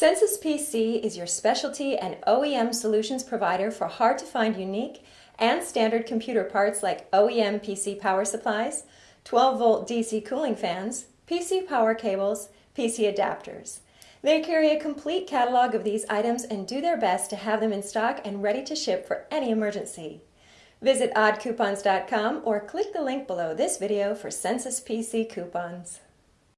Census PC is your specialty and OEM solutions provider for hard to find unique and standard computer parts like OEM PC power supplies, 12 volt DC cooling fans, PC power cables, PC adapters. They carry a complete catalog of these items and do their best to have them in stock and ready to ship for any emergency. Visit oddcoupons.com or click the link below this video for Census PC coupons.